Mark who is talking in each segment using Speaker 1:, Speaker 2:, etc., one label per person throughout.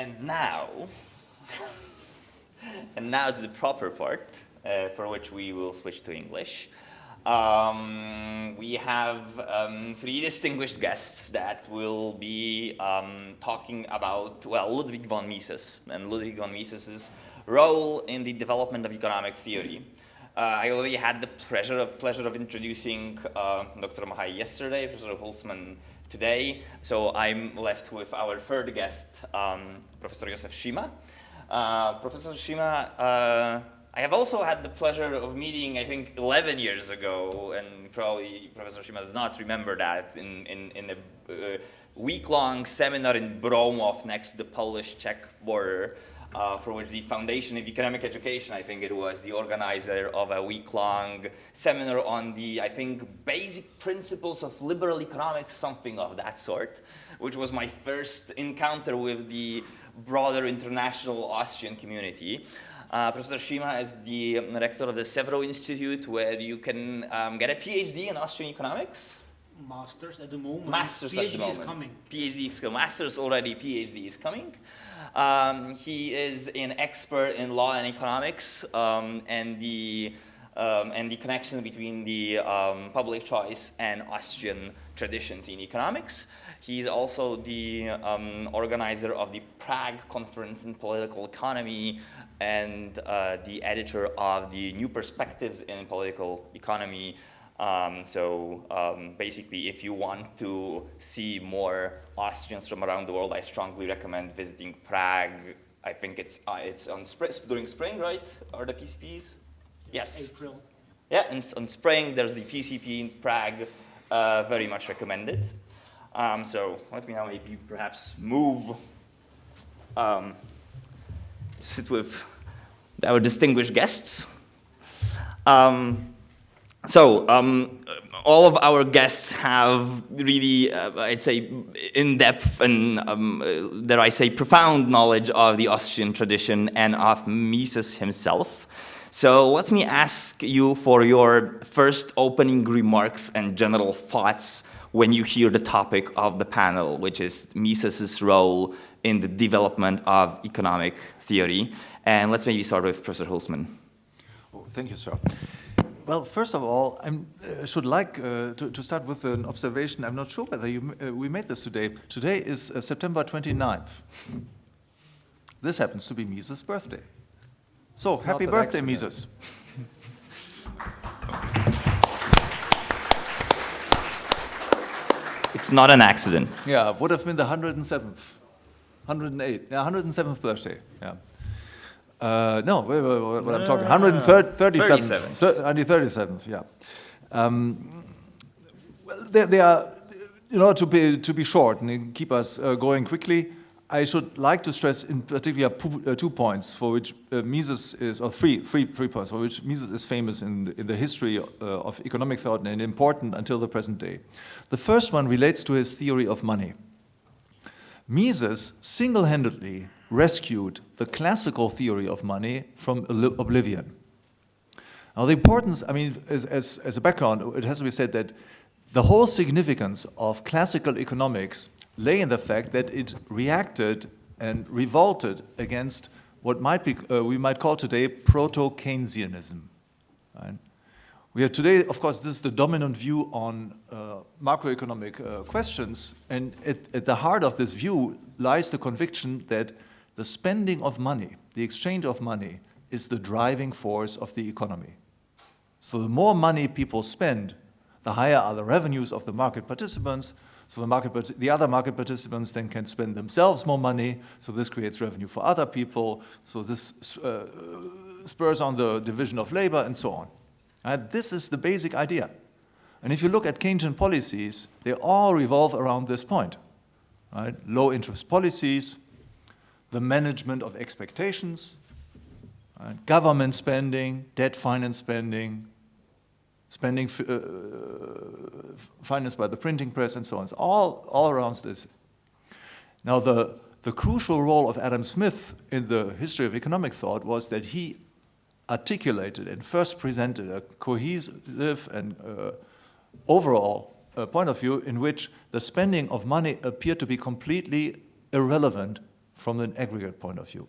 Speaker 1: And now, and now to the proper part, uh, for which we will switch to English. Um, we have um, three distinguished guests that will be um, talking about, well, Ludwig von Mises and Ludwig von Mises's role in the development of economic theory. Uh, I already had the pleasure of, pleasure of introducing uh, Dr. Machaj yesterday, Professor Hülsmann today, so I'm left with our third guest, um, Professor Josef Šima. Uh, Professor Šima, uh, I have also had the pleasure of meeting, I think, 11 years ago, and probably Professor Šima does not remember that, in, in, in a uh, week-long seminar in Broumov next to the Polish-Czech border, uh, for which the Foundation of Economic Education, I think it was, the organizer of a week-long seminar on the, I think, basic principles of liberal economics, something of that sort, which was my first encounter with the broader international Austrian community. Uh, Professor Šima is the rector of the CEVRO Institute, where you can um, get a PhD in Austrian economics.
Speaker 2: Masters at the moment.
Speaker 1: Masters
Speaker 2: PhD
Speaker 1: at the moment.
Speaker 2: is coming.
Speaker 1: PhD is coming. Masters already, PhD is coming. Um, he is an expert in law and economics um, and the um, and the connection between the um, public choice and Austrian traditions in economics. He's also the um, organizer of the Prague Conference in Political Economy and uh, the editor of the New Perspectives in Political Economy. Um, so um, basically, if you want to see more Austrians from around the world, I strongly recommend visiting Prague. I think it's uh, it's on spring, during spring, right? Are the PCPs? Yes.
Speaker 2: April.
Speaker 1: Yeah, and on spring there's the PCP in Prague. Uh, very much recommended. Um, so let me now maybe perhaps move um, to sit with our distinguished guests. Um, so um, all of our guests have really, uh, I'd say, in-depth and, um, uh, dare I say, profound knowledge of the Austrian tradition and of Mises himself. So let me ask you for your first opening remarks and general thoughts when you hear the topic of the panel, which is Mises's role in the development of economic theory. And let's maybe start with Professor Hülsmann.
Speaker 3: Oh, thank you, sir. Well, first of all, I uh, should like uh, to, to, start with an observation. I'm not sure whether you, uh, we made this today. Today is uh, September 29th. This happens to be Mises' birthday. So,
Speaker 4: it's
Speaker 3: happy birthday, accident. Mises.
Speaker 1: it's not an accident.
Speaker 3: Yeah, would have been the 107th, 108, yeah, 107th birthday. Yeah. Uh, no, wait, wait, wait, what I'm talking, 137th, so, only 37th, yeah. Um, well, they, they, are, in order to be, to be short and keep us uh, going quickly, I should like to stress in particular uh, two points for which uh, Mises is, or three, three, three points for which Mises is famous in the, in the history uh, of economic thought and important until the present day. The first one relates to his theory of money. Mises single-handedly rescued the classical theory of money from oblivion. Now the importance, I mean, as, as, as a background, it has to be said that the whole significance of classical economics lay in the fact that it reacted and revolted against what might be, uh, we might call today proto-Keynesianism. Right? We have today, of course, this is the dominant view on uh, macroeconomic uh, questions, and at, at, the heart of this view lies the conviction that the spending of money, the exchange of money, is the driving force of the economy. So the more money people spend, the higher are the revenues of the market participants, so the, market, the other market participants then can spend themselves more money, so this creates revenue for other people, so this uh, spurs on the division of labor and so on. And this is the basic idea. And if you look at Keynesian policies, they all revolve around this point. Right? Low interest policies, the management of expectations, government spending, debt finance spending, spending uh, financed by the printing press and so on. It's all, all around this. Now the, the crucial role of Adam Smith in the history of economic thought was that he articulated and first presented a cohesive and uh, overall uh, point of view in which the spending of money appeared to be completely irrelevant from an aggregate point of view.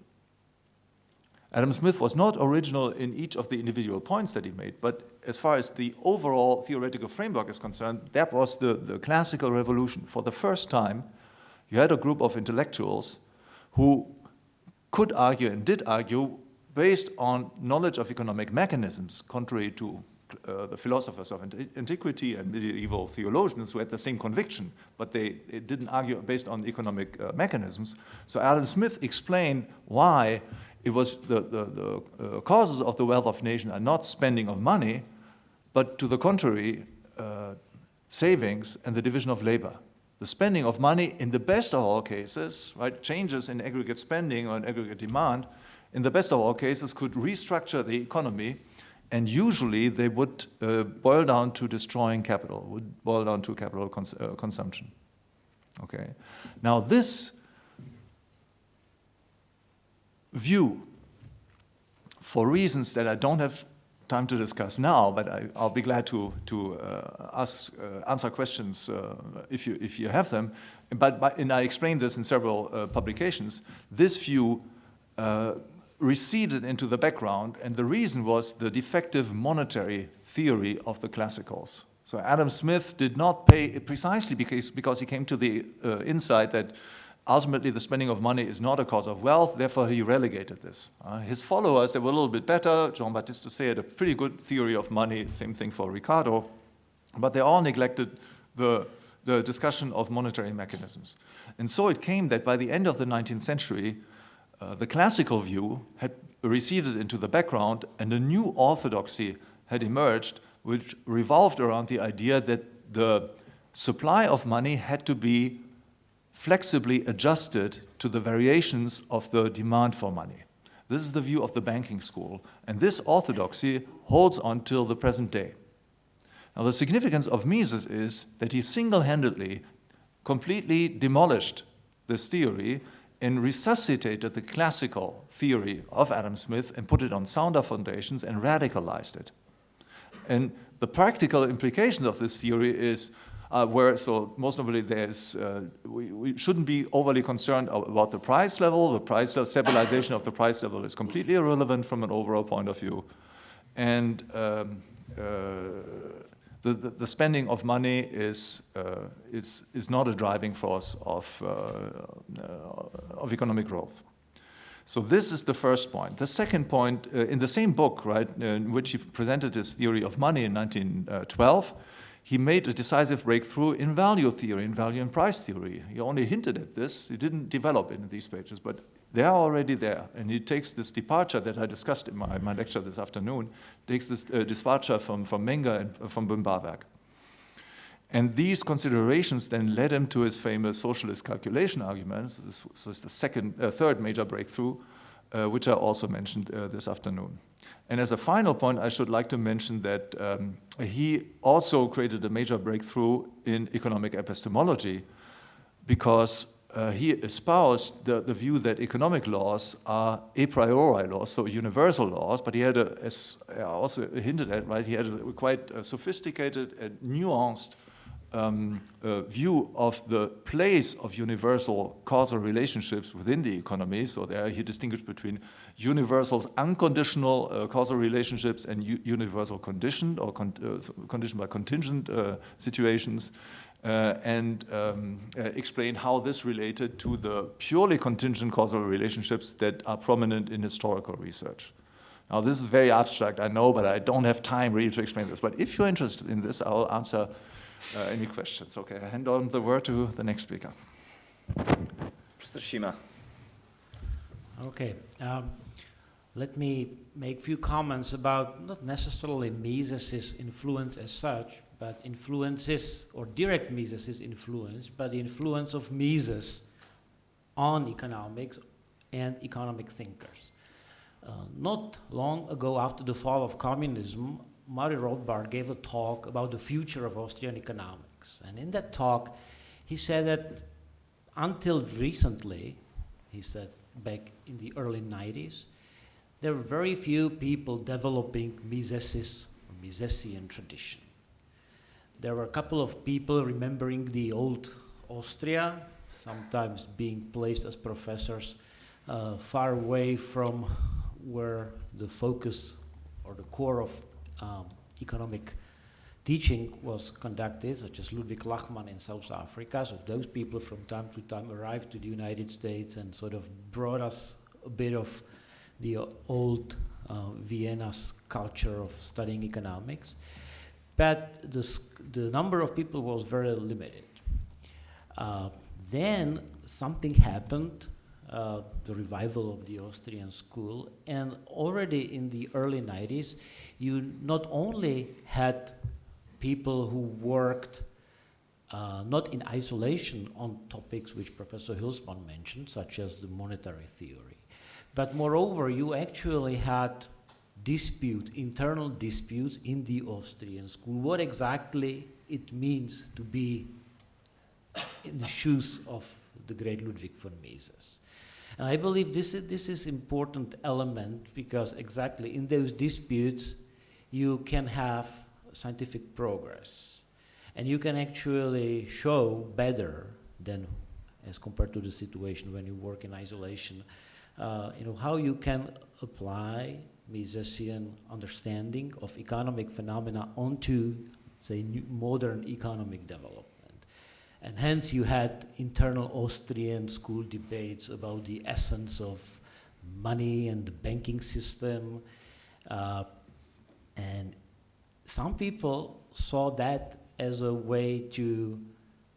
Speaker 3: Adam Smith was not original in each of the individual points that he made, but as far as the overall theoretical framework is concerned, that was the, the classical revolution. For the first time, you had a group of intellectuals who could argue and did argue based on knowledge of economic mechanisms, contrary to uh, the philosophers of antiquity and medieval theologians who had the same conviction, but they, didn't argue based on economic uh, mechanisms. So Adam Smith explained why it was the, the, the uh, causes of the wealth of nations are not spending of money, but to the contrary, uh, savings and the division of labor. The spending of money, in the best of all cases, right, changes in aggregate spending or in aggregate demand, in the best of all cases, could restructure the economy, and usually they would uh, boil down to destroying capital, would boil down to capital cons uh, consumption. Okay. Now this view, for reasons that I don't have time to discuss now, but I, will be glad to, to uh, ask, uh, answer questions uh, if, you, if you have them. But, but, and I explained this in several uh, publications, this view uh, receded into the background, and the reason was the defective monetary theory of the classicals. So Adam Smith did not pay precisely because, because he came to the uh, insight that ultimately the spending of money is not a cause of wealth, therefore he relegated this. Uh, his followers, they were a little bit better. Jean-Baptiste Say had a pretty good theory of money, same thing for Ricardo, but they all neglected the, the discussion of monetary mechanisms. And so it came that by the end of the 19th century, uh, the classical view had receded into the background and a new orthodoxy had emerged which revolved around the idea that the supply of money had to be flexibly adjusted to the variations of the demand for money. This is the view of the banking school, and this orthodoxy holds on till the present day. Now the significance of Mises is that he single-handedly completely demolished this theory and resuscitated the classical theory of Adam Smith and put it on sounder foundations and radicalized it. And the practical implications of this theory is uh, where, so most notably there's, uh, we, we, shouldn't be overly concerned about the price level. The price level, stabilization of the price level is completely irrelevant from an overall point of view. And um, uh, the, the, spending of money is, uh, is, is not a driving force of, uh, of economic growth. So this is the first point. The second point, uh, in the same book, right, in which he presented his theory of money in 1912, he made a decisive breakthrough in value theory, in value and price theory. He only hinted at this, he didn't develop it in these pages, but they are already there. And he takes this departure that I discussed in my, my lecture this afternoon, takes this uh, departure from, from Menger and uh, from Böhm-Bawerk. And these considerations then led him to his famous socialist calculation argument. So this the second, uh, third major breakthrough, uh, which I also mentioned uh, this afternoon. And as a final point, I should like to mention that um, he also created a major breakthrough in economic epistemology because uh, he espoused the, the, view that economic laws are a priori laws, so universal laws, but he had, a, as I also hinted at, right, he had a quite a sophisticated and nuanced um, uh, view of the place of universal causal relationships within the economy. So there he distinguished between universal unconditional uh, causal relationships and universal conditioned or con uh, conditioned by contingent uh, situations. Uh, and um, uh, explain how this related to the purely contingent causal relationships that are prominent in historical research. Now this is very abstract, I know, but I don't have time really to explain this. But if you're interested in this, I'll answer uh, any questions? Okay, I hand on the word to the next speaker.
Speaker 1: Professor Šima.
Speaker 2: Okay. Um, let me make a few comments about not necessarily Mises' influence as such, but influences, or direct Mises' influence, but the influence of Mises on economics and economic thinkers. Uh, not long ago, after the fall of communism, Murray Rothbard gave a talk about the future of Austrian economics. And in that talk, he said that until recently, he said back in the early 90s, there were very few people developing Mises' or Misesian tradition. There were a couple of people remembering the old Austria, sometimes being placed as professors uh, far away from where the focus or the core of um, economic teaching was conducted, such as Ludwig Lachmann in South Africa. So those people from time to time arrived to the United States and sort of brought us a bit of the uh, old uh, Vienna's culture of studying economics. But the, the number of people was very limited. Uh, then something happened, uh, the revival of the Austrian school, and already in the early 90s, you not only had people who worked uh, not in isolation on topics which Professor Hülsmann mentioned, such as the monetary theory, but moreover, you actually had dispute, internal disputes in the Austrian school, what exactly it means to be in the shoes of the great Ludwig von Mises. And I believe this is, this is important element because exactly in those disputes you can have scientific progress. And you can actually show better than as compared to the situation when you work in isolation, uh, you know, how you can apply Misesian understanding of economic phenomena onto, say, modern economic development. And hence you had internal Austrian school debates about the essence of money and the banking system. Uh, and some people saw that as a way to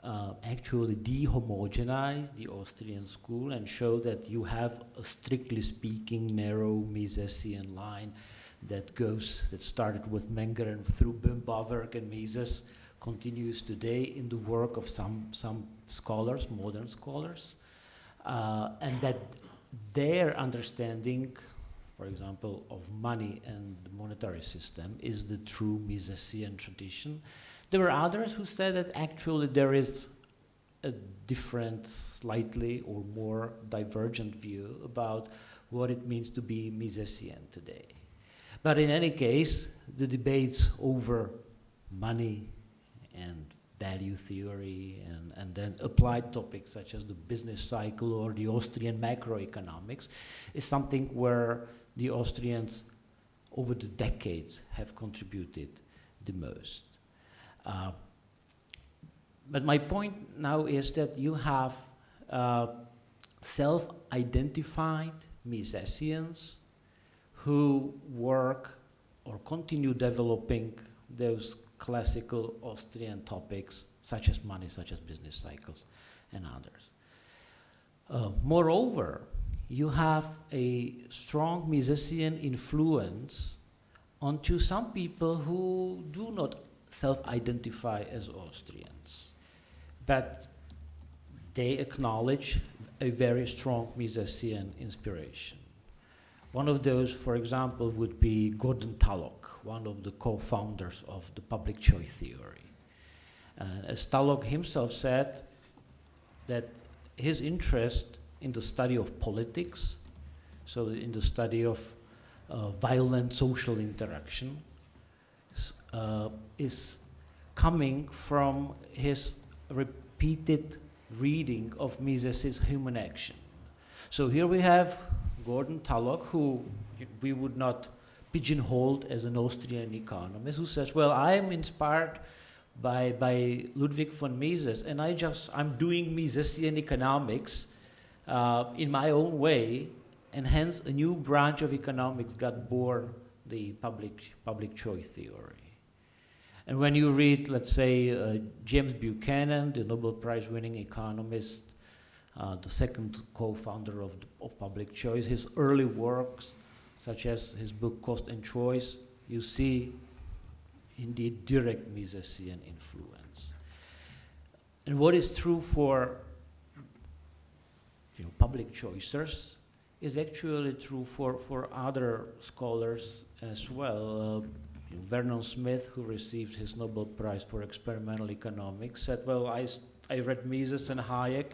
Speaker 2: uh, actually dehomogenize the Austrian school and show that you have a strictly speaking narrow Misesian line that goes, that started with Menger and through Böhm-Bawerk and Mises continues today in the work of some, some scholars, modern scholars, uh, and that their understanding, for example, of money and monetary system is the true Misesian tradition, there were others who said that actually there is a different, slightly or more divergent view about what it means to be Misesian today. But in any case, the debates over money and value theory and, and then applied topics such as the business cycle or the Austrian macroeconomics is something where the Austrians over the decades have contributed the most. Uh, but my point now is that you have uh, self-identified Misesians who work or continue developing those classical Austrian topics such as money, such as business cycles, and others. Uh, moreover, you have a strong Misesian influence onto some people who do not self-identify as Austrians. But they acknowledge a very strong Misesian inspiration. One of those, for example, would be Gordon Tullock, one of the co-founders of the public choice theory. Uh, as Tullock himself said, that his interest in the study of politics, so in the study of uh, violent social interaction, uh, is coming from his repeated reading of Mises's Human Action. So here we have Gordon Tullock, who we would not pigeonholed as an Austrian economist, who says, well, I am inspired by, by Ludwig von Mises, and I just, I'm doing Misesian economics uh, in my own way, and hence a new branch of economics got born, the public, public choice theory. And when you read, let's say, uh, James Buchanan, the Nobel Prize winning economist, uh, the second co-founder of, of public choice, his early works, such as his book Cost and Choice, you see indeed direct Misesian influence. And what is true for you know, public choicers is actually true for, for other scholars as well. Uh, Vernon Smith, who received his Nobel Prize for experimental economics, said, well, I, I read Mises and Hayek,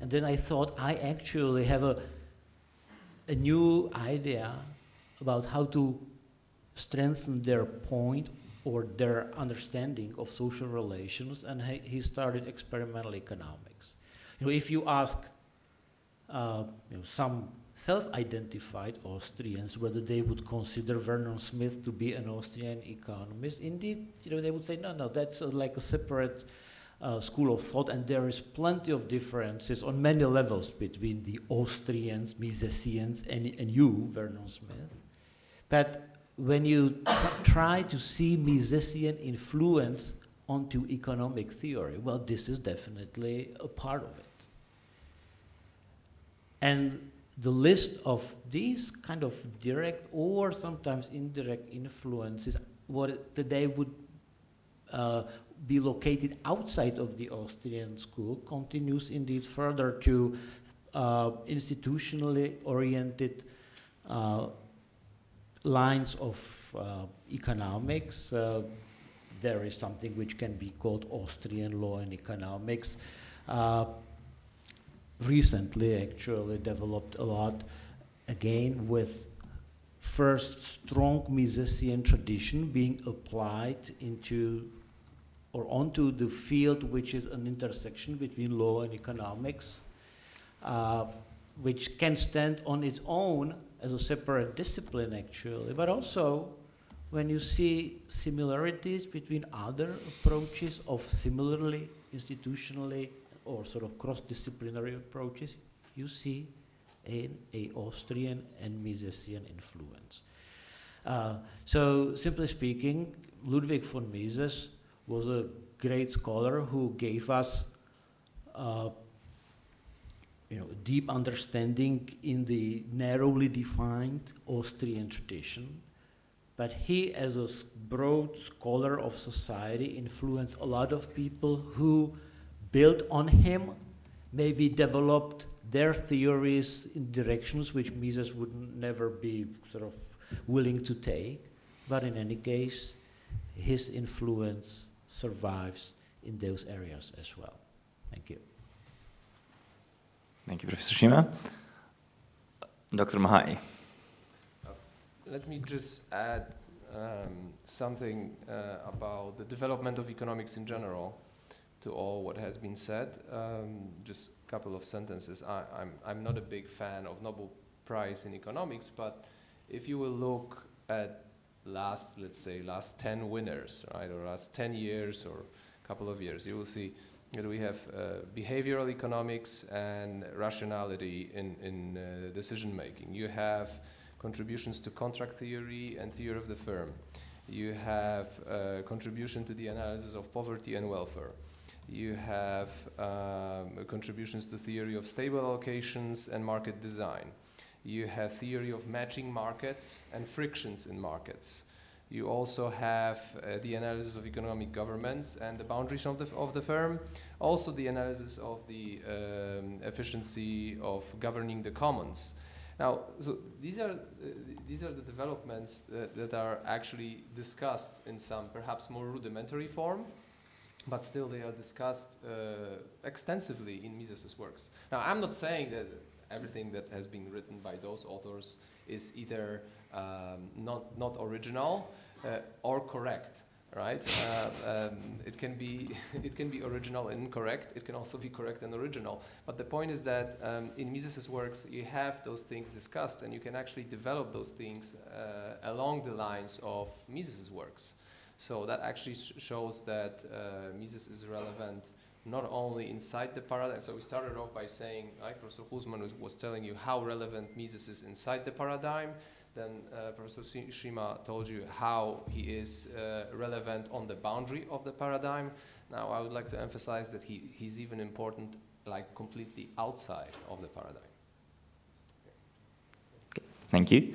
Speaker 2: and then I thought I actually have a, a new idea about how to strengthen their point or their understanding of social relations, and he, he started experimental economics. You know, if you ask uh, you know, some self-identified Austrians whether they would consider Vernon Smith to be an Austrian economist, indeed, you know, they would say, no, no, that's uh, like a separate uh, school of thought, and there is plenty of differences on many levels between the Austrians, Misesians, and, and you, Vernon Smith. But when you try to see Misesian influence onto economic theory, well, this is definitely a part of it. And the list of these kind of direct or sometimes indirect influences, what they would uh, be located outside of the Austrian school, continues indeed further to uh, institutionally oriented uh, lines of uh, economics. Uh, there is something which can be called Austrian law and economics. Recently, actually, developed a lot, again, with first strong Misesian tradition being applied into or onto the field which is an intersection between law and economics, uh, which can stand on its own as a separate discipline actually, but also when you see similarities between other approaches of similarly institutionally or sort of cross-disciplinary approaches, you see a Austrian and Misesian influence. Uh, so simply speaking, Ludwig von Mises was a great scholar who gave us uh, you know, deep understanding in the narrowly defined Austrian tradition. But he, as a broad scholar of society, influenced a lot of people who built on him, maybe developed their theories in directions which Mises would never be sort of willing to take. But in any case, his influence survives in those areas as well. Thank you.
Speaker 1: Thank you, Professor Šima. Dr. Machaj.
Speaker 4: Let me just add um, something uh, about the development of economics in general to all what has been said. Um, just a couple of sentences. I, I'm, I'm not a big fan of Nobel Prize in economics, but if you will look at last, let's say, last 10 winners, right, or last 10 years or a couple of years, you will see that we have uh, behavioral economics and rationality in, in uh, decision making. You have contributions to contract theory and theory of the firm. You have uh, contribution to the analysis of poverty and welfare. You have um, contributions to theory of stable allocations and market design. You have theory of matching markets and frictions in markets. You also have uh, the analysis of economic governments and the boundaries of the, of the firm. Also the analysis of the um, efficiency of governing the commons. Now, so these are, uh, these are the developments that, that are actually discussed in some perhaps more rudimentary form, but still they are discussed uh, extensively in Mises's works. Now, I'm not saying that everything that has been written by those authors is either um, not, not original uh, or correct, right? Uh, um, it, can be, it can be original and incorrect. It can also be correct and original. But the point is that um, in Mises's works, you have those things discussed and you can actually develop those things uh, along the lines of Mises's works. So that actually sh shows that uh, Mises is relevant not only inside the paradigm. So we started off by saying, like Professor Hülsmann was, was telling you how relevant Mises is inside the paradigm. Then uh, Professor Šima told you how he is uh, relevant on the boundary of the paradigm. Now I would like to emphasize that he, he's even important like completely outside of the paradigm.
Speaker 1: Thank you.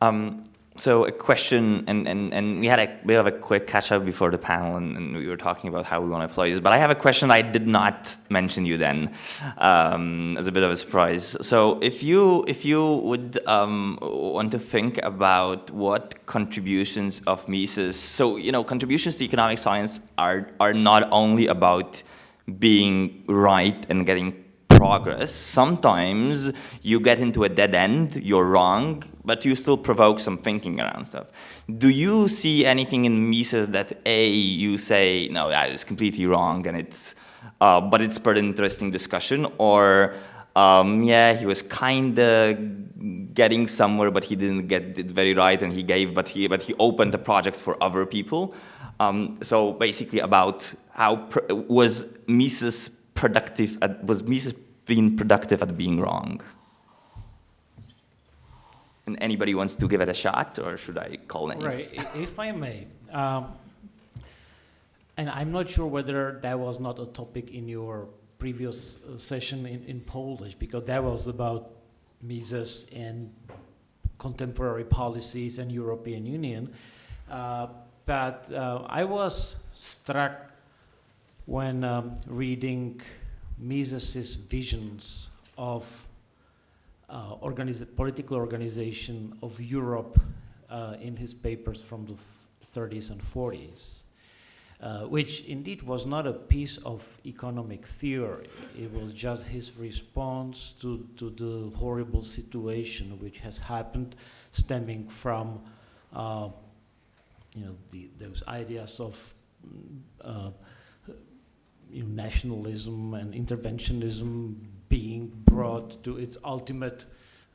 Speaker 1: Um, so a question, and, and, and we had a bit of a quick catch up before the panel, and, and, we were talking about how we want to apply this. But I have a question I did not mention you then, um, as a bit of a surprise. So if you if you would um, want to think about what contributions of Mises, so you know contributions to economic science are are not only about being right and getting progress. Sometimes you get into a dead end, you're wrong, but you still provoke some thinking around stuff. Do you see anything in Mises that A, you say, no, that is completely wrong and it's uh, but it spurred an interesting discussion, or um, yeah, he was kind of getting somewhere, but he didn't get it very right, and he gave, but he, but he opened the project for other people. Um, so basically, about how was Mises productive? Was Mises being productive at being wrong? And anybody wants to give it a shot, or should I call names?
Speaker 2: Right, if I may. Um, and I'm not sure whether that was not a topic in your previous uh, session in, in Polish, because that was about Mises and contemporary policies and European Union. Uh, but uh, I was struck when um, reading Mises's visions of uh, political organization of Europe uh, in his papers from the 30s and 40s, uh, which indeed was not a piece of economic theory. It was just his response to, to the horrible situation which has happened stemming from uh, you know, the, those ideas of uh, you know, nationalism and interventionism being brought to its ultimate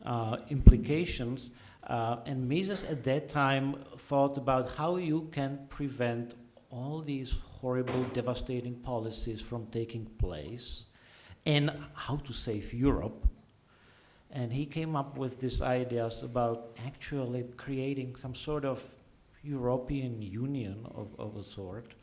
Speaker 2: uh, implications. Uh, and Mises at that time thought about how you can prevent all these horrible, devastating policies from taking place and how to save Europe. And he came up with these ideas about actually creating some sort of European Union of, of a sort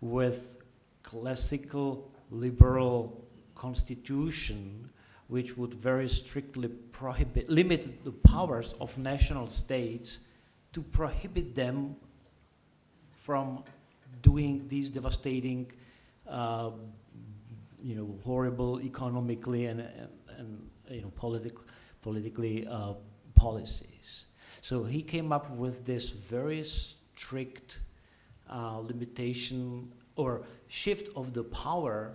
Speaker 2: with classical liberal constitution which would very strictly prohibit, limit the powers of national states to prohibit them from doing these devastating, uh, you know, horrible economically and, and, and you know, politic, politically uh, policies. So he came up with this very strict uh, limitation or shift of the power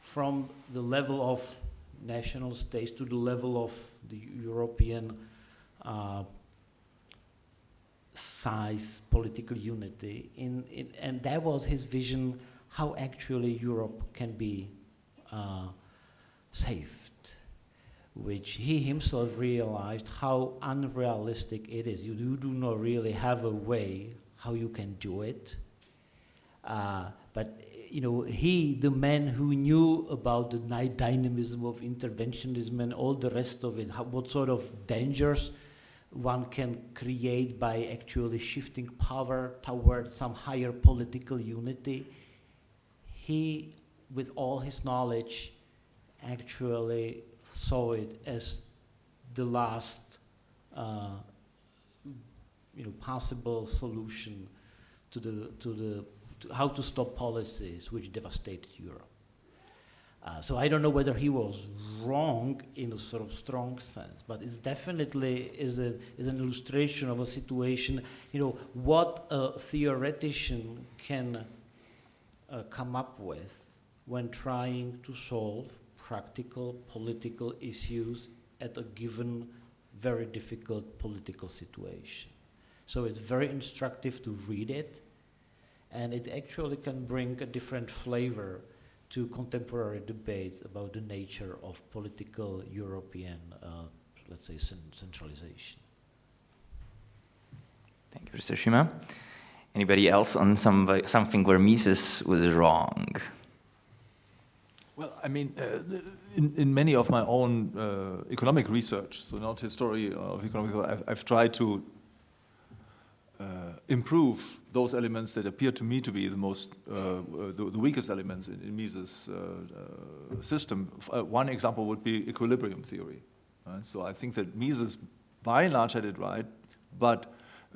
Speaker 2: from the level of national states to the level of the European uh, size political unity. In, in, and that was his vision how actually Europe can be uh, saved, which he himself realized how unrealistic it is. You, you do not really have a way how you can do it. Uh, but you know, he, the man who knew about the dynamism of interventionism and all the rest of it, how, what sort of dangers one can create by actually shifting power towards some higher political unity, he, with all his knowledge, actually saw it as the last uh, you know, possible solution to the, to the to how to stop policies which devastated Europe. Uh, so I don't know whether he was wrong in a sort of strong sense, but it's definitely is, a, is an illustration of a situation, you know, what a theoretician can uh, come up with when trying to solve practical political issues at a given very difficult political situation. So it's very instructive to read it and it actually can bring a different flavor to contemporary debates about the nature of political European, uh, let's say, centralization.
Speaker 1: Thank you, Professor Schumann. Anybody else on some, something where Mises was wrong?
Speaker 3: Well, I mean, uh, in, in many of my own uh, economic research, so not history of economics, I've, I've tried to improve those elements that appear to me to be the most, uh, uh, the, the, weakest elements in, in Mises' system. one example would be equilibrium theory. Right? So I think that Mises, by and large, had it right, but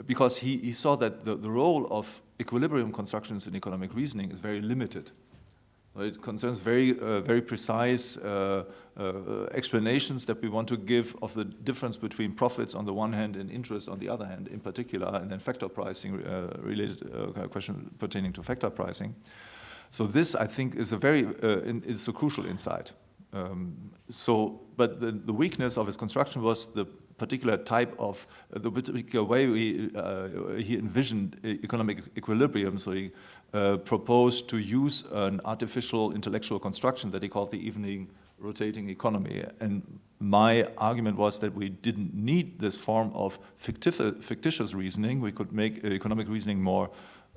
Speaker 3: because he, he saw that the, the role of equilibrium constructions in economic reasoning is very limited. It concerns very, uh, very precise uh, uh, explanations that we want to give of the difference between profits on the one hand and interest on the other hand, in particular, and then factor pricing uh, related uh, question pertaining to factor pricing. So this, I think, is a very is a crucial insight Um, so, but the, the weakness of his construction was the particular type of, uh, the particular way we, uh, he envisioned economic equilibrium. So he uh, proposed to use an artificial intellectual construction that he called the evenly rotating economy. And my argument was that we didn't need this form of fictitious reasoning. We could make economic reasoning more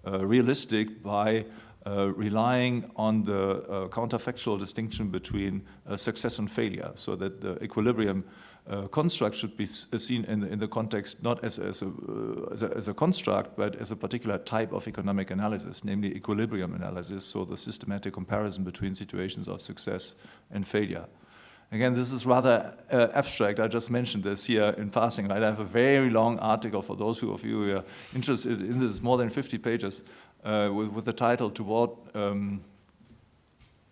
Speaker 3: uh, realistic by uh, relying on the uh, counterfactual distinction between uh, success and failure, so that the equilibrium uh, construct should be uh, seen in, in the context not as, as, a, as, a, as, a, construct, but as a particular type of economic analysis, namely equilibrium analysis, so the systematic comparison between situations of success and failure. Again, this is rather uh, abstract. I just mentioned this here in passing. Right? I have a very long article for those of you who are interested in this, more than 50 pages, uh, with, with, the title Toward um,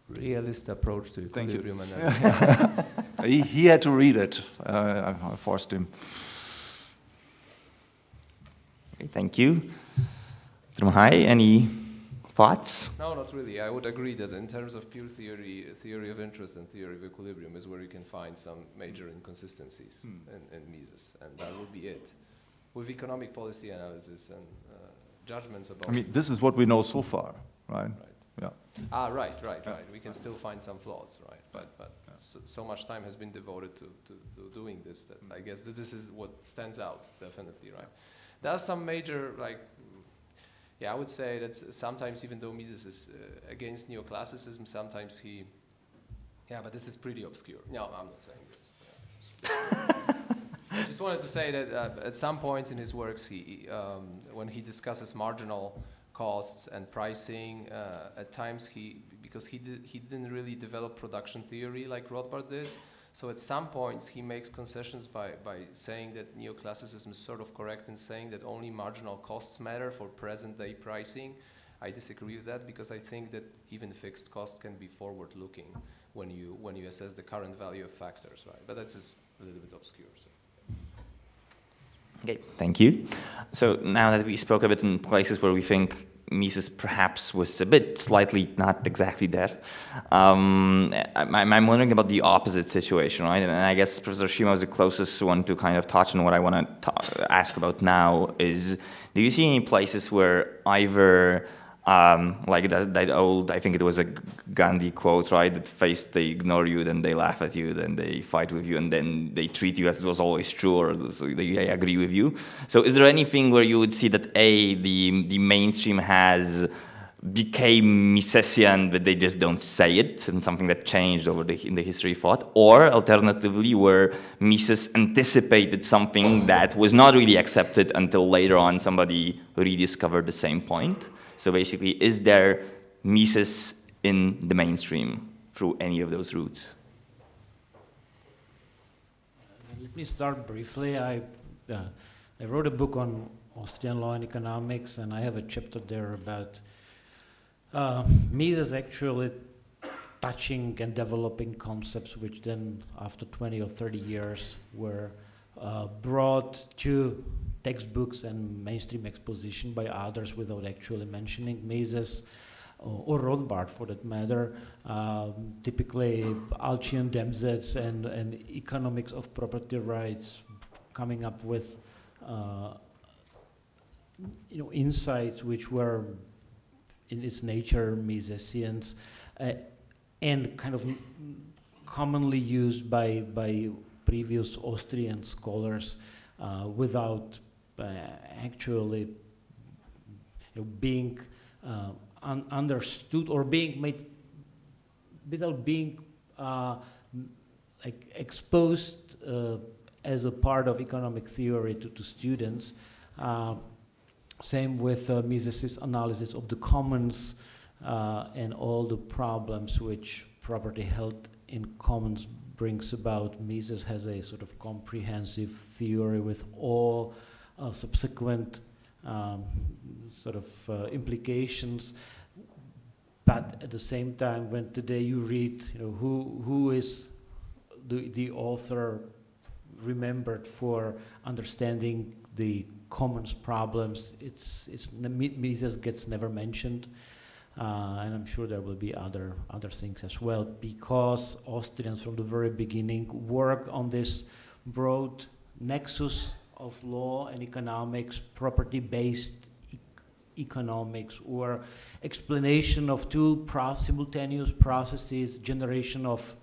Speaker 4: Realist Approach to Equilibrium
Speaker 3: Analysis. he, he, had to read it. Uh, I forced him.
Speaker 1: Okay, thank you. Dr. Machaj, any thoughts?
Speaker 4: No, not really. I would agree that in terms of pure theory, theory of interest and theory of equilibrium is where you can find some major inconsistencies hmm. in, in Mises, and that would be it. With economic policy analysis and uh, judgments about...
Speaker 3: I mean, this is what we know so far, right? right.
Speaker 4: Yeah. Ah, right, right, right. We can still find some flaws, right? But, but yeah. So, so, much time has been devoted to, to, to doing this that I guess that this is what stands out, definitely, right? There are some major, like, yeah, I would say that sometimes even though Mises is uh, against neoclassicism, sometimes he, yeah, but this is pretty obscure. No, I'm not saying this. Yeah. I just wanted to say that uh, at some points in his works, he, um, when he discusses marginal costs and pricing, uh, at times he, because he, did, he didn't really develop production theory like Rothbard did, so at some points he makes concessions by, by saying that neoclassicism is sort of correct in saying that only marginal costs matter for present day pricing. I disagree with that because I think that even fixed cost can be forward looking when you, when you assess the current value of factors, right? But that's just a little bit obscure. So.
Speaker 1: Okay, thank you. So now that we spoke a bit in places where we think Mises perhaps was a bit slightly not exactly there. Um, I'm, I'm, wondering about the opposite situation, right? And I guess Professor Šima is the closest one to kind of touch on what I want to ask about now is, do you see any places where either um, like that, that old, I think it was a Gandhi quote, right? That first they ignore you, then they laugh at you, then they fight with you, and then they treat you as it was always true, or they agree with you. So is there anything where you would see that A, the, the mainstream has became Misesian, but they just don't say it, and something that changed over the, in the history of thought, or alternatively, where Mises anticipated something that was not really accepted until later on somebody rediscovered the same point. So basically, is there Mises in the mainstream through any of those routes?
Speaker 2: Let me start briefly. I, uh, I wrote a book on Austrian law and economics, and I have a chapter there about uh, Mises actually touching and developing concepts which then, after 20 or 30 years, were uh, brought to textbooks and mainstream exposition by others without actually mentioning Mises or, or Rothbard for that matter. Um, typically, Alchian Demsetz and, and economics of property rights coming up with uh, you know, insights which were in its nature Misesians uh, and kind of commonly used by, by previous Austrian scholars uh, without uh, actually being uh, un understood or being made without being uh, like exposed as a part of economic theory to, to students. Same with uh, Mises' analysis of the commons uh, and all the problems which property held in commons brings about. Mises has a sort of comprehensive theory with all uh, subsequent um, sort of uh, implications. But at the same time, when today you read, you know, who who is the the author remembered for understanding the commons problems, it's it's Mises gets never mentioned. Uh, and I'm sure there will be other other things as well because Austrians from the very beginning worked on this broad nexus of law and economics, property-based e economics, or explanation of two simultaneous processes, generation of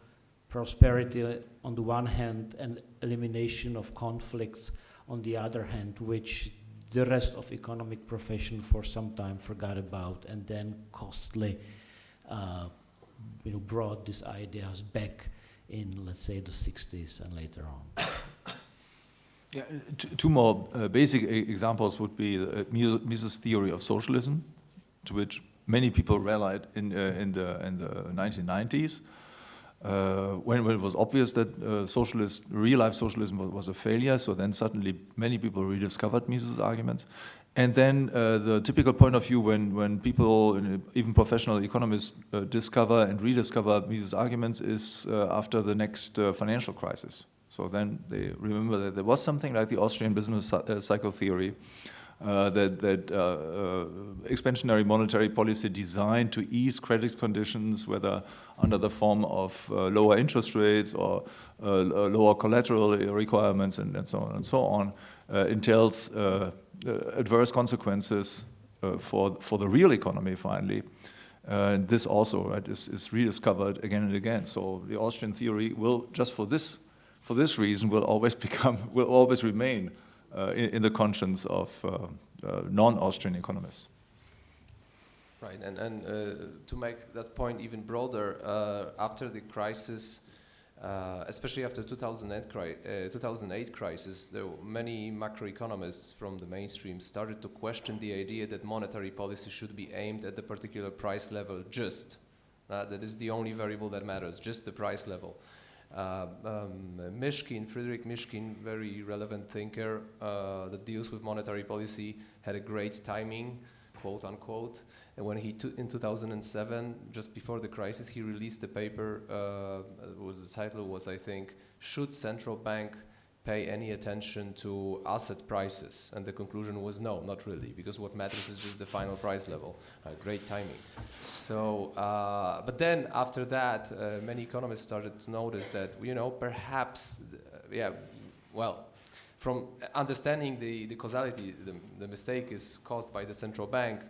Speaker 2: prosperity on the one hand and elimination of conflicts on the other hand, which the rest of economic profession for some time forgot about and then costly uh, you know, brought these ideas back in, let's say, the 60s and later on.
Speaker 3: Yeah, two more uh, basic examples would be uh, Mises' theory of socialism, to which many people rallied in, uh, in, the, in the 1990s. Uh, when, it was obvious that uh, socialist, real-life socialism was, was, a failure, so then suddenly many people rediscovered Mises' arguments. And then uh, the typical point of view when, when people, even professional economists, uh, discover and rediscover Mises' arguments is uh, after the next uh, financial crisis. So then they remember that there was something like the Austrian business cycle theory, uh, that, that uh, uh, expansionary monetary policy designed to ease credit conditions, whether under the form of uh, lower interest rates or uh, lower collateral requirements and, and, so on and so on, entails adverse consequences for, for the real economy finally. this also right, is, is rediscovered again and again. So the Austrian theory will, just for this, for this reason, will always become, will always remain uh, in, in, the conscience of uh, uh, non-Austrian economists.
Speaker 4: Right, and, and to make that point even broader, after the crisis, uh, especially after 2008, cri uh, 2008 crisis, there many macroeconomists from the mainstream started to question the idea that monetary policy should be aimed at the particular price level just. Uh, that is the only variable that matters, just the price level. Uh, um, Mishkin, Frederic Mishkin, very relevant thinker uh, that deals with monetary policy, had a great timing, quote unquote. And when he, in 2007, just before the crisis, he released a paper, uh, was the title was, I think, Should Central Bank pay any attention to asset prices? And the conclusion was no, not really, because what matters is just the final price level. Uh, great timing. So, uh, but then after that, uh, many economists started to notice that, you know, perhaps, uh, yeah, well, from understanding the, the causality, the, the mistake is caused by the central bank,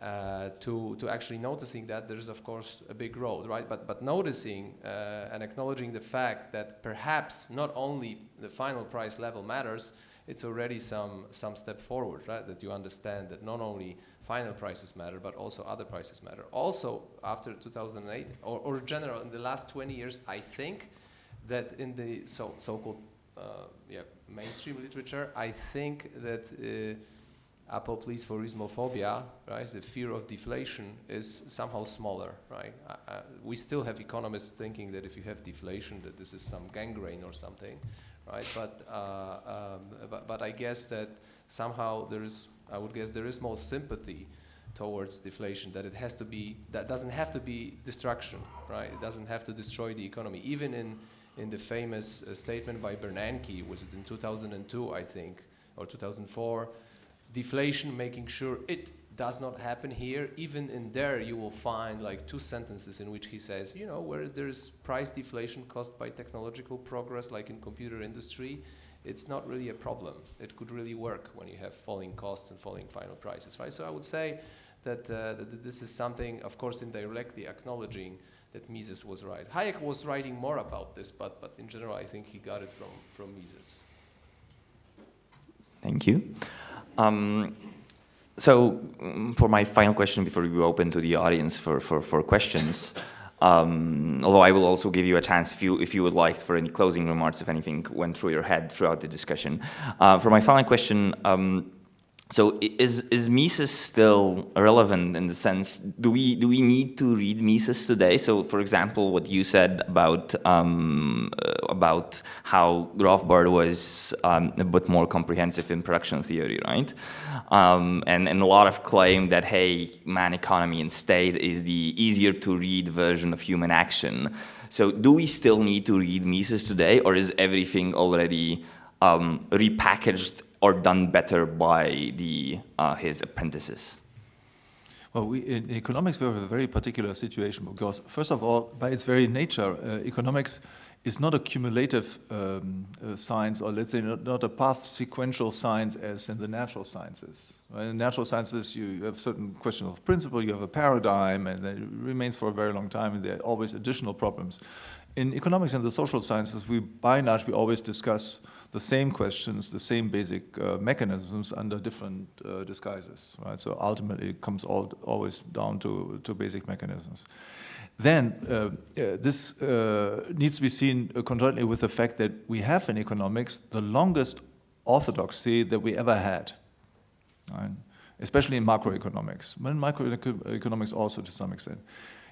Speaker 4: uh, to, to actually noticing that there's of course a big road, right? But, but noticing uh, and acknowledging the fact that perhaps not only the final price level matters, it's already some, some step forward, right? That you understand that not only final prices matter, but also other prices matter. Also, after 2008, or, or general, in the last 20 years, I think that in the so, so-called uh, yeah, mainstream literature, I think that uh, apoplees for Ismophobia, right, the fear of deflation is somehow smaller, right? Uh, we still have economists thinking that if you have deflation, that this is some gangrene or something, right? But, uh, um, but, but I guess that somehow there is I would guess there is more sympathy towards deflation that it has to be that doesn't have to be destruction right? It doesn't have to destroy the economy. Even in in the famous uh, statement by Bernanke was it in 2002 I think or 2004 deflation making sure it does not happen here even in there you will find like two sentences in which he says you know where there's price deflation caused by technological progress like in computer industry it's not really a problem. It could really work when you have falling costs and falling final prices, right? So I would say that, uh, that this is something, of course, indirectly acknowledging that Mises was right. Hayek was writing more about this, but, but in general, I think he got it from, from Mises.
Speaker 1: Thank you. Um, so mm, for my final question before we open to the audience for, for, for questions, um, although I will also give you a chance if you, if you would like for any closing remarks, if anything went through your head throughout the discussion. Uh, for my final question, um, so is, is Mises still relevant in the sense, do we, do we need to read Mises today? So for example, what you said about, um, uh, about how Rothbard was um, a bit more comprehensive in production theory, right? Um, and, and a lot of claim that, hey, man economy and state is the easier to read version of human action. So do we still need to read Mises today or is everything already um, repackaged or done better by the, uh, his apprentices?
Speaker 3: Well, we, in economics, we have a very particular situation because, first of all, by its very nature, uh, economics is not a cumulative um, uh, science, or let's say not, not, a path sequential science as in the natural sciences. In natural sciences, you have certain questions of principle, you have a paradigm, and it remains for a very long time, and there are always additional problems. In economics and the social sciences, we, by and large, we always discuss the same questions, the same basic uh, mechanisms under different uh, disguises, right? So ultimately it comes all, always down to, to basic mechanisms. Then uh, uh this uh, needs to be seen concurrently with the fact that we have in economics the longest orthodoxy that we ever had, right? especially in macroeconomics, but in microeconomics also to some extent.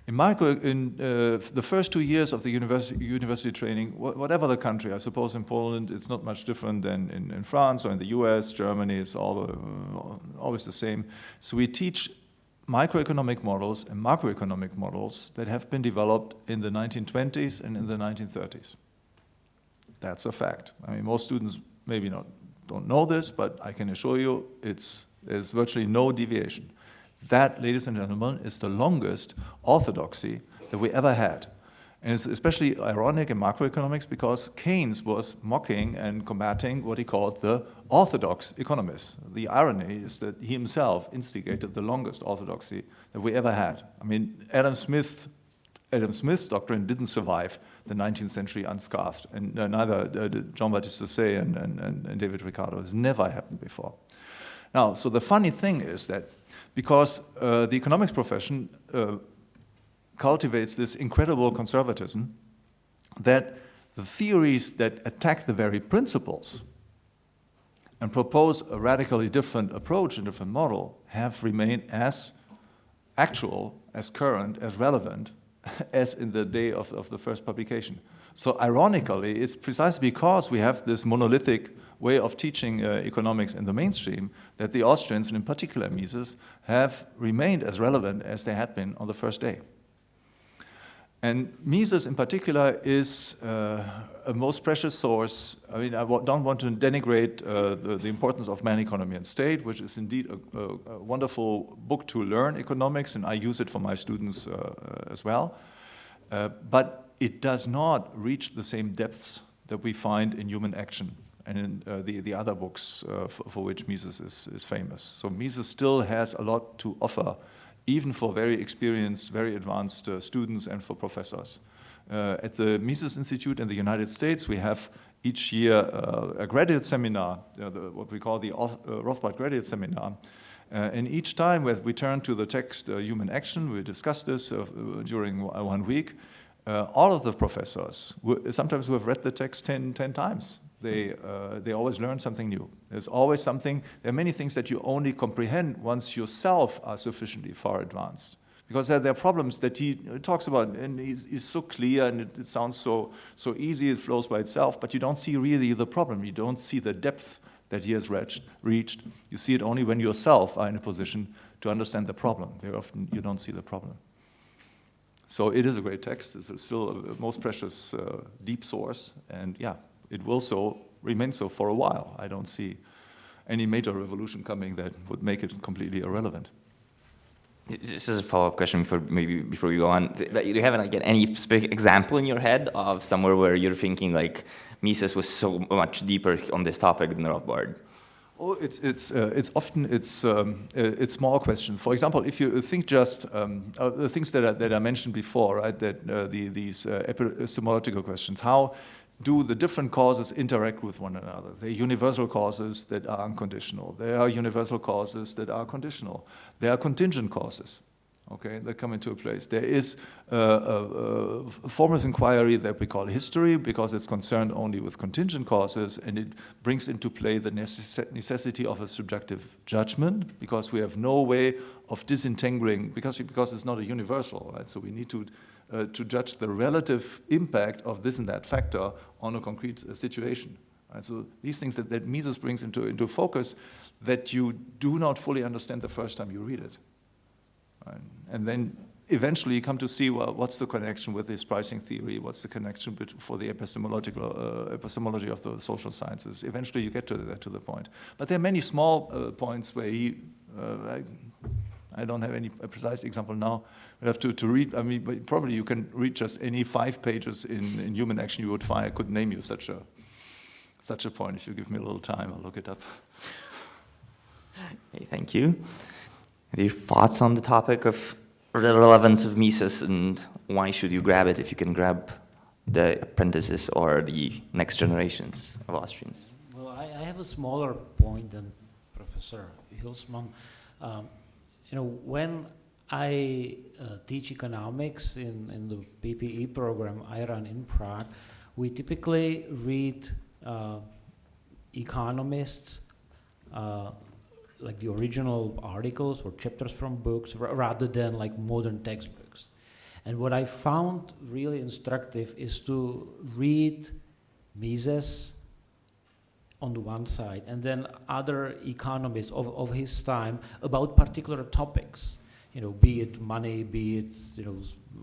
Speaker 3: In micro, in uh, the first two years of the university, university training, wh whatever the country, I suppose in Poland it's not much different than in, in France or in the US, Germany, it's all uh, always the same. So we teach microeconomic models and macroeconomic models that have been developed in the 1920s and in the 1930s. That's a fact. I mean, most students maybe not don't know this, but I can assure you it's, there's virtually no deviation. That, ladies and gentlemen, is the longest orthodoxy that we ever had. And it's especially ironic in macroeconomics because Keynes was mocking and combating what he called the orthodox economists. The irony is that he himself instigated the longest orthodoxy that we ever had. I mean, Adam Smith, Adam Smith's doctrine didn't survive the 19th century unscathed, and uh, neither uh, Jean-Baptiste Say and, and, and David Ricardo has never happened before. Now, so the funny thing is that because uh, the economics profession uh, cultivates this incredible conservatism that the theories that attack the very principles and propose a radically different approach and different model have remained as actual, as current, as relevant as in the day of, of the first publication. So ironically, it's precisely because we have this monolithic way of teaching uh, economics in the mainstream that the Austrians, and in particular Mises, have remained as relevant as they had been on the first day. And Mises in particular is uh, a most precious source. I mean, I don't want to denigrate uh, the, the, importance of Man, Economy and State, which is indeed a, a, a, wonderful book to learn economics, and I use it for my students uh, as well. Uh, but it does not reach the same depths that we find in human action and in uh, the, the other books uh, for, which Mises is, is famous. So Mises still has a lot to offer, even for very experienced, very advanced uh, students and for professors. Uh, at the Mises Institute in the United States, we have each year uh, a graduate seminar, the, what we call the uh, Rothbard Graduate Seminar. and each time we turn to the text Human Action, we discuss this during one week, all of the professors, sometimes who have read the text 10, 10 times, they, uh, they always learn something new. There's always something, there are many things that you only comprehend once yourself are sufficiently far advanced. Because there, there are problems that he talks about, and he's, he's so clear, and it, it, sounds so, so easy, it flows by itself, but you don't see really the problem. You don't see the depth that he has reached. reached. You see it only when yourself are in a position to understand the problem. Very often you don't see the problem. So it is a great text. It's still a most precious, uh, deep source, and yeah, it will so remain so for a while. I don't see any major revolution coming that would make it completely irrelevant.
Speaker 1: This is a follow-up question before maybe before we go on. Do you have like any example in your head of somewhere where you're thinking like Mises was so much deeper on this topic than Rothbard?
Speaker 3: Oh, it's it's uh, it's often it's um, uh, it's small questions. For example, if you think just um, uh, the things that I, that I mentioned before, right? That uh, the these uh, epistemological questions, how do the different causes interact with one another? There are universal causes that are unconditional. There are universal causes that are conditional. There are contingent causes, okay, that come into a place. There is a, a, a form of inquiry that we call history because it's concerned only with contingent causes and it brings into play the necess necessity of a subjective judgment because we have no way of disentangling, because, because it's not a universal, right? So we need to uh, to judge the relative impact of this and that factor on a concrete uh, situation. Right? So these things that, that Mises brings into, into focus that you do not fully understand the first time you read it. And then eventually you come to see, well, what's the connection with this pricing theory? What's the connection for the epistemological uh, epistemology of the social sciences? Eventually you get to, that, to the point. But there are many small uh, points where he, uh, I don't have any precise example now. We have to, to read, I mean, probably you can read just any five pages in, in human action you would find. I could name you such a, such a point. If you give me a little time, I'll look it up.
Speaker 1: Okay, thank you. Any thoughts on the topic of the relevance of Mises and why should you grab it if you can grab the apprentices or the next generations of Austrians?
Speaker 2: Well, I, I have a smaller point than Professor Hülsmann. Um, you know, when I uh, teach economics in, in the PPE program I run in Prague, we typically read uh, economists uh, like the original articles or chapters from books rather than like modern textbooks. And what I found really instructive is to read Mises on the one side and then other economists of, of his time about particular topics, you know, be it money, be it, you know,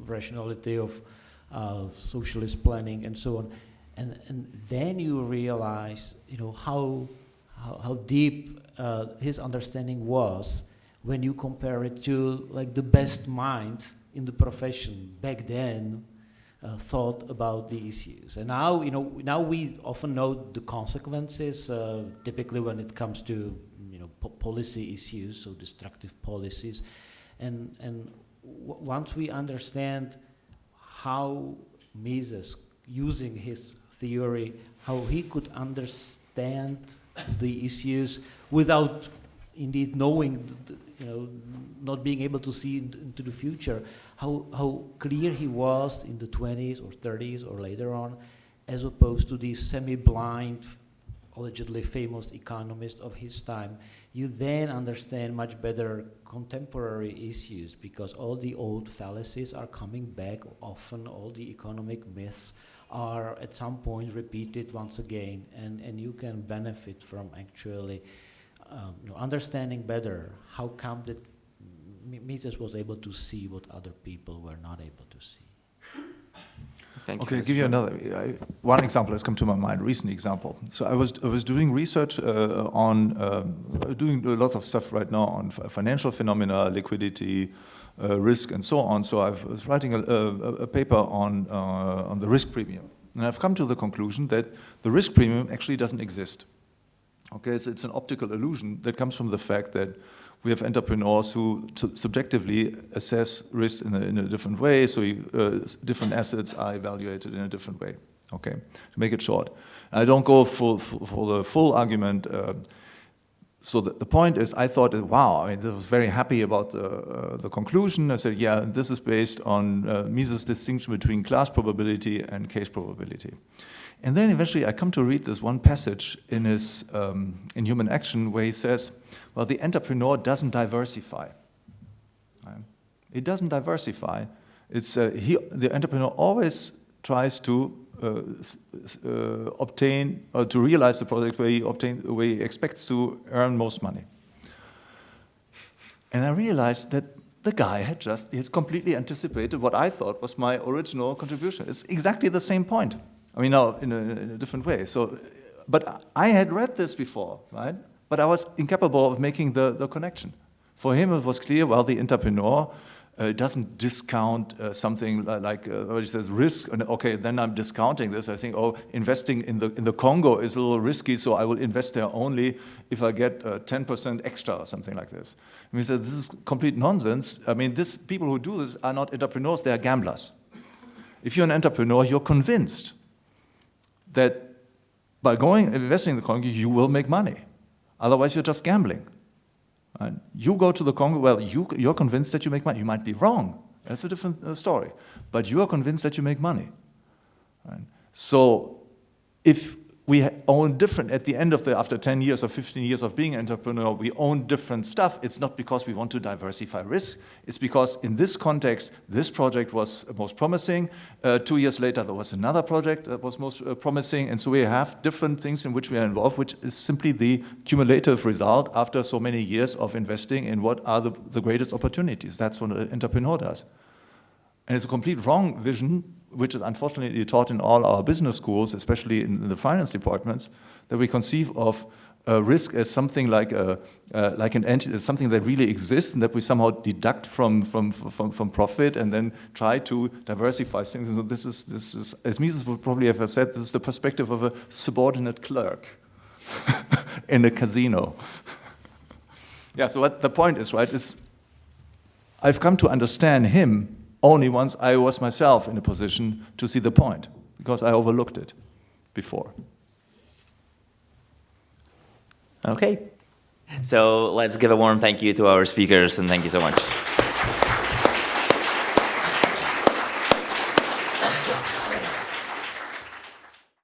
Speaker 2: rationality of uh, socialist planning and so on. And, and then you realize, you know, how, how, how deep uh, his understanding was when you compare it to like the best minds in the profession back then uh, thought about the issues. And now, you know, now we often know the consequences, uh, typically when it comes to, you know, po policy issues, so destructive policies. And, and once we understand how Mises, using his theory, how he could understand the issues without indeed knowing, you know, not being able to see into the future, how, how clear he was in the 20s or 30s or later on, as opposed to the semi-blind, allegedly famous economist of his time, you then understand much better contemporary issues because all the old fallacies are coming back often, all the economic myths are at some point repeated once again and, and you can benefit from actually um, you know, understanding better how come that Mises was able to see what other people were not able to see.
Speaker 3: Thank okay, I'll give you another. I, one example has come to my mind, recent example. So I was, I was doing research uh, on, um, doing a lot of stuff right now on financial phenomena, liquidity, uh, risk, and so on. So I was writing a, a, a paper on, uh, on the risk premium. And I've come to the conclusion that the risk premium actually doesn't exist. Okay, so it's an optical illusion that comes from the fact that we have entrepreneurs who subjectively assess risk in a, in a different way, so uh, different assets are evaluated in a different way, okay, to make it short. I don't go for, for, for the full argument. Uh, so the, the, point is, I thought, wow, I mean, was very happy about the, uh, the conclusion. I said, yeah, this is based on uh, Mises' distinction between class probability and case probability. And then eventually I come to read this one passage in his um, in Human Action where he says, well, the entrepreneur doesn't diversify. Right? It doesn't diversify. It's, uh, he, the entrepreneur always tries to uh, uh, Uh, uh, obtain, or to realize the project where he, obtain, where he expects to earn most money. And I realized that the guy had just, had completely anticipated what I thought was my original contribution. It's exactly the same point. I mean, now in a, in a different way. So, but I had read this before, right? But I was incapable of making the, the connection. For him, it was clear, well, the entrepreneur uh, doesn't discount uh, something like uh, says risk and okay then I'm discounting this I think oh investing in the in the Congo is a little risky so I will invest there only if I get 10% uh, extra or something like this we said this is complete nonsense I mean this people who do this are not entrepreneurs they are gamblers if you're an entrepreneur you're convinced that by going investing in the Congo, you will make money. Otherwise, you're just gambling. Right? You go to the Congo, well, you, you're convinced that you make money. You might be wrong. That's a different uh, story. But you are convinced that you make money. Right? So if we own different, at the end of the, after 10 years or 15 years of being an entrepreneur, we own different stuff. It's not because we want to diversify risk. It's because in this context, this project was most promising. Uh, two years later, there was another project that was most uh, promising. And so we have different things in which we are involved, which is simply the cumulative result after so many years of investing in what are the, the greatest opportunities. That's what an entrepreneur does. And it's a complete wrong vision which is unfortunately taught in all our business schools, especially in the finance departments, that we conceive of risk as something like a uh, like an entity, something that really exists and that we somehow deduct from from from, from profit and then try to diversify things. And so this is this is as Mises would probably have said, this is the perspective of a subordinate clerk in a casino. yeah. So what the point is, right? Is I've come to understand him only once I was myself in a position to see the point because I overlooked it before.
Speaker 1: Okay. So let's give a warm thank you to our speakers and thank you so much.